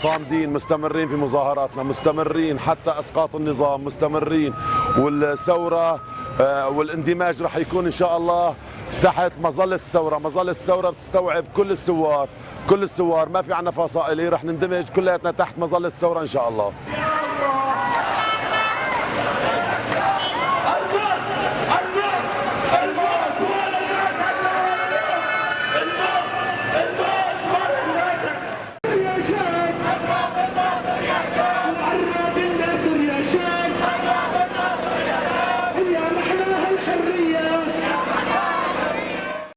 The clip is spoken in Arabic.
صامدين مستمرين في مظاهراتنا مستمرين حتى أسقاط النظام مستمرين. والثورة آه، والاندماج رح يكون إن شاء الله. تحت مظلة الثورة، مظلة الثورة بتستوعب كل الثوار، كل الثوار ما في عنا فصائلي. رح نندمج كلياتنا تحت مظلة الثورة إن شاء الله.